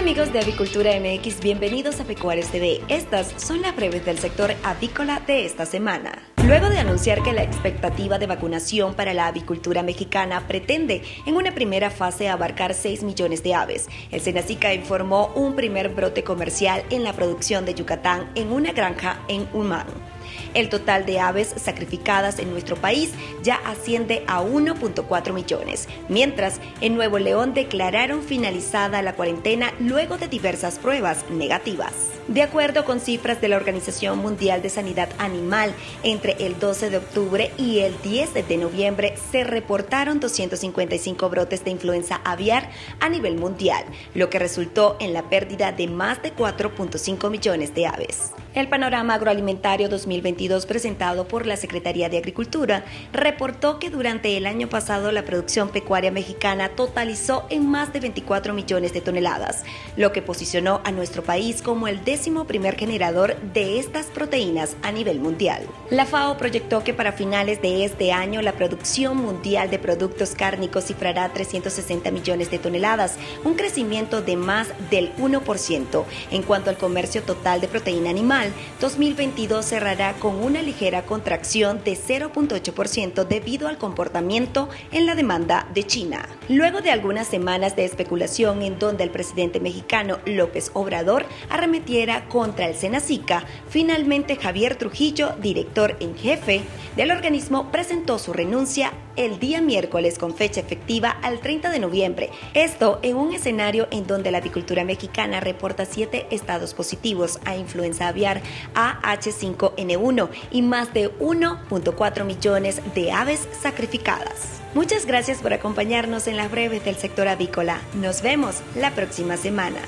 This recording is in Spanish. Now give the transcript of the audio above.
Amigos de Avicultura MX, bienvenidos a Pecuarios TV. Estas son las breves del sector avícola de esta semana. Luego de anunciar que la expectativa de vacunación para la avicultura mexicana pretende en una primera fase abarcar 6 millones de aves, el Senacica informó un primer brote comercial en la producción de Yucatán en una granja en Humán. El total de aves sacrificadas en nuestro país ya asciende a 1.4 millones, mientras en Nuevo León declararon finalizada la cuarentena luego de diversas pruebas negativas. De acuerdo con cifras de la Organización Mundial de Sanidad Animal, entre el 12 de octubre y el 10 de noviembre se reportaron 255 brotes de influenza aviar a nivel mundial, lo que resultó en la pérdida de más de 4.5 millones de aves. El panorama agroalimentario 2022 presentado por la Secretaría de Agricultura reportó que durante el año pasado la producción pecuaria mexicana totalizó en más de 24 millones de toneladas, lo que posicionó a nuestro país como el décimo primer generador de estas proteínas a nivel mundial. La FAO proyectó que para finales de este año la producción mundial de productos cárnicos cifrará 360 millones de toneladas, un crecimiento de más del 1%. En cuanto al comercio total de proteína animal, 2022 cerrará con una ligera contracción de 0.8% debido al comportamiento en la demanda de China. Luego de algunas semanas de especulación en donde el presidente mexicano López Obrador arremetiera contra el Senacica, finalmente Javier Trujillo, director en jefe del organismo, presentó su renuncia el día miércoles con fecha efectiva al 30 de noviembre. Esto en un escenario en donde la avicultura mexicana reporta siete estados positivos a influenza aviar AH5N1 y más de 1.4 millones de aves sacrificadas. Muchas gracias por acompañarnos en las breves del sector avícola. Nos vemos la próxima semana.